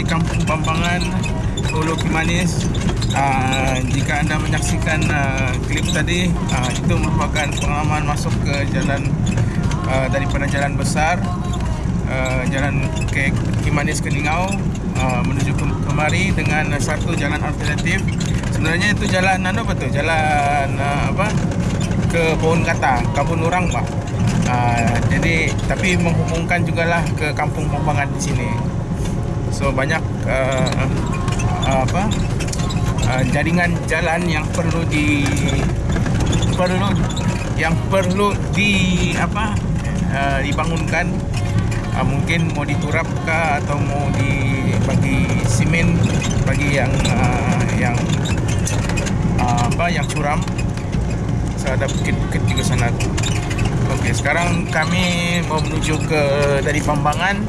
di Kampung Pampangan, Ulu Kimanis. Uh, jika anda menyaksikan uh, klip tadi, uh, itu merupakan pengalaman masuk ke jalan daripada jalan besar, jalan ke Kimanis ke Ningau menuju ke kemari dengan satu jalan alternatif. Sebenarnya itu jalan apa tu? Jalan apa? Ke Pohon Kata, Kabun Urang, Pak. Uh, jadi tapi menghubungkan jugalah ke kampung Pampangan di sini. So banyak uh, uh, apa uh, jaringan jalan yang perlu di perlu yang perlu di apa uh, dibangunkan. Uh, mungkin mau diturap kah atau mau dibagi simen bagi yang uh, yang uh, apa yang curam. So ada bukit-bukit di sana. Okey, sekarang kami mau menuju ke dari Pambangan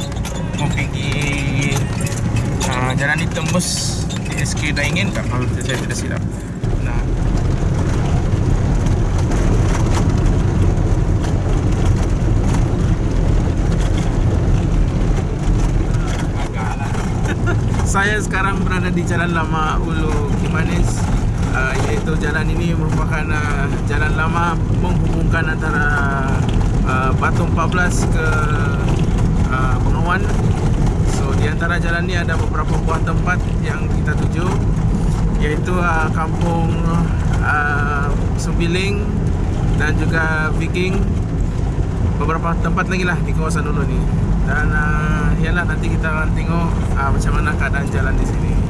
mau pergi uh, jalan ditembus di SK Daingin tak kalau saya tidak silap. Nah, saya sekarang berada di Jalan Lama Ulu Kimanis. Uh, iaitu jalan ini merupakan uh, jalan lama menghubungkan antara uh, Batu 14 ke uh, Bengawan so di antara jalan ini ada beberapa buah tempat yang kita tuju iaitu uh, kampung uh, Sembiling dan juga Viking. Beberapa tempat lagi lah di kawasan dulu ni. Dan uh, yalah nanti kita akan tengok uh, macam mana keadaan jalan di sini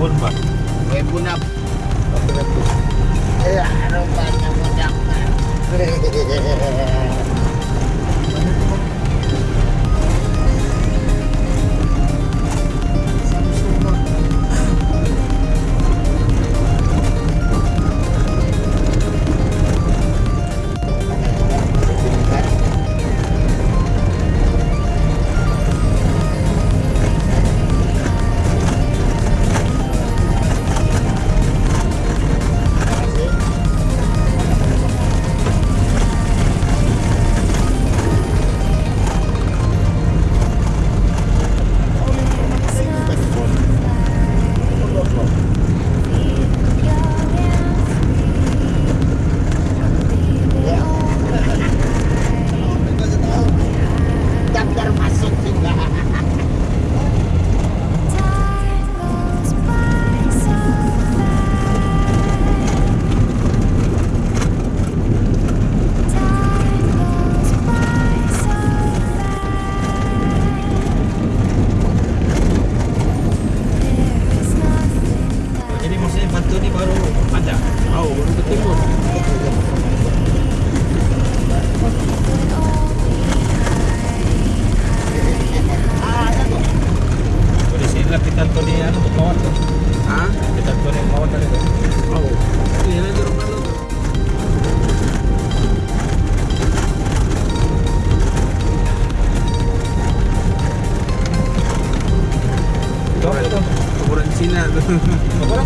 Pun pak. Eh bunap. satu ni baru padang Oh, baru lah Kita tu ha? dia untuk mawar tu, ah? Kita tu dia mawar bawa tu. Oh, ini yang di rumah tu.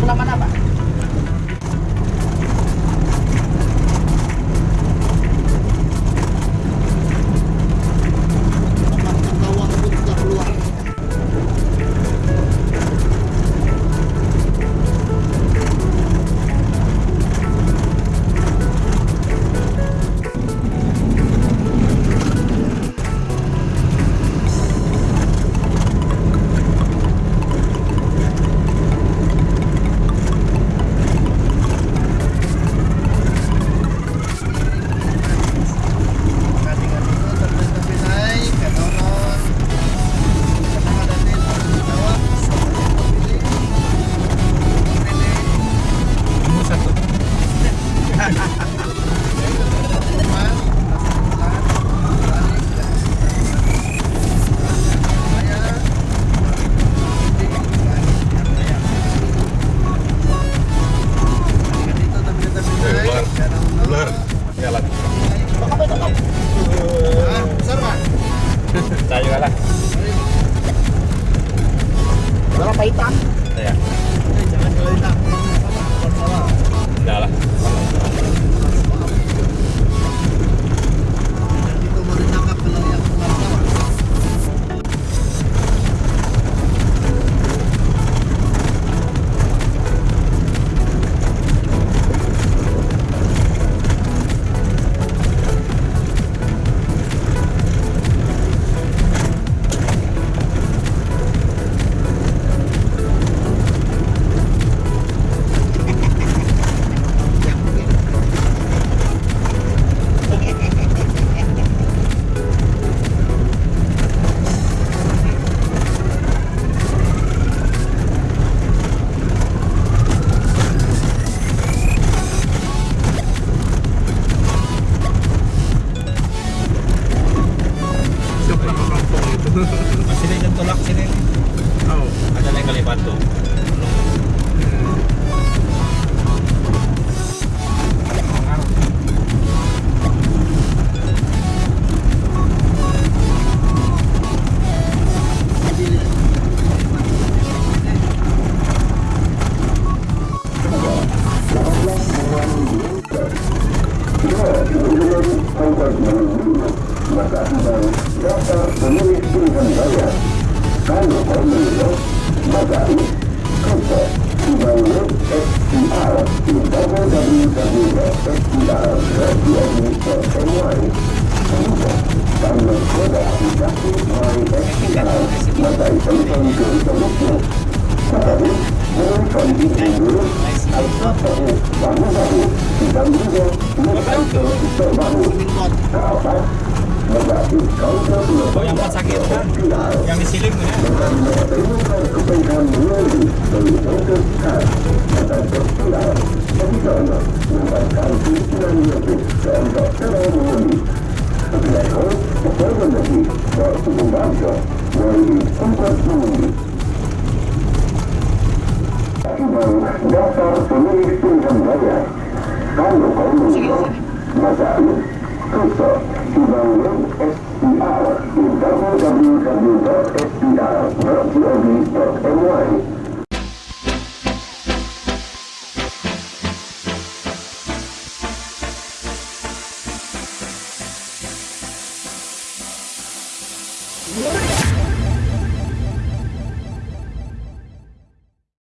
una mano. Remember, just as the new season began, Vanderbilt leaders, Magali, Cooper, evaluate SPR in www.spr.gov.ny. Cooper, download product deducted by SPR, Magali Open Girl Solution. Second, learn from the English, I thought that it, Vanderbilt, Vanderbilt, Vanderbilt, Vanderbilt, Vanderbilt, Vanderbilt, Vanderbilt, Vanderbilt, Oh yang pas sakit kan? Yang disiling tu ya? Daftar pemilih pilihan raya. Kalau kamu maka Kuso download